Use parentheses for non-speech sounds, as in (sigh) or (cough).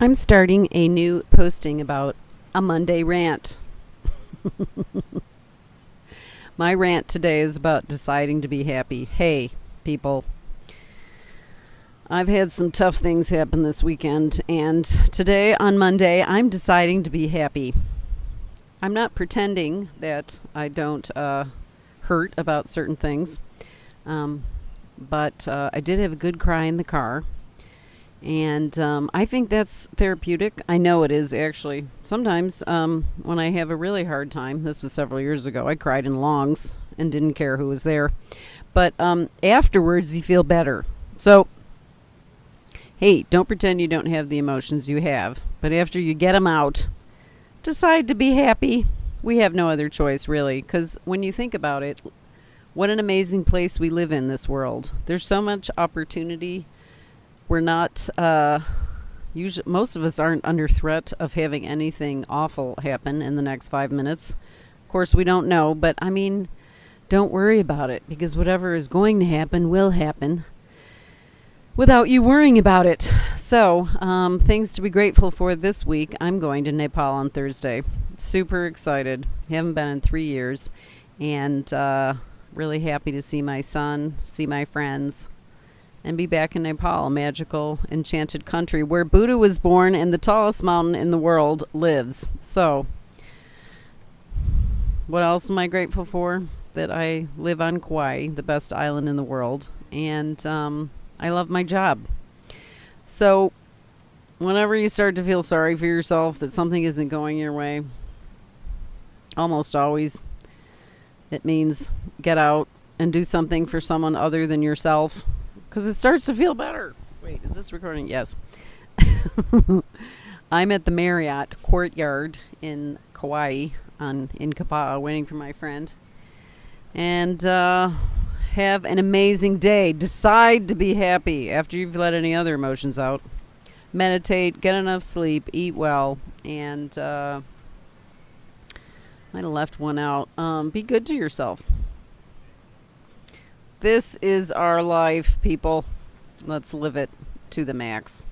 I'm starting a new posting about a Monday rant. (laughs) My rant today is about deciding to be happy. Hey, people. I've had some tough things happen this weekend, and today on Monday, I'm deciding to be happy. I'm not pretending that I don't uh, hurt about certain things, um, but uh, I did have a good cry in the car and um, I think that's therapeutic. I know it is actually. Sometimes um, when I have a really hard time, this was several years ago, I cried in Longs and didn't care who was there. But um, afterwards, you feel better. So, hey, don't pretend you don't have the emotions you have. But after you get them out, decide to be happy. We have no other choice, really, because when you think about it, what an amazing place we live in this world. There's so much opportunity we're not uh, usually most of us aren't under threat of having anything awful happen in the next five minutes. Of course, we don't know, but I mean, don't worry about it because whatever is going to happen will happen without you worrying about it. So, um, things to be grateful for this week. I'm going to Nepal on Thursday. Super excited. Haven't been in three years, and uh, really happy to see my son, see my friends and be back in Nepal, a magical, enchanted country where Buddha was born and the tallest mountain in the world lives. So, what else am I grateful for? That I live on Kauai, the best island in the world, and um, I love my job. So, whenever you start to feel sorry for yourself that something isn't going your way, almost always it means get out and do something for someone other than yourself because it starts to feel better. Wait, is this recording? Yes. (laughs) I'm at the Marriott Courtyard in Kauai on in Kapa'a waiting for my friend. And uh, have an amazing day. Decide to be happy after you've let any other emotions out. Meditate, get enough sleep, eat well, and uh, might have left one out. Um, be good to yourself. This is our life, people. Let's live it to the max.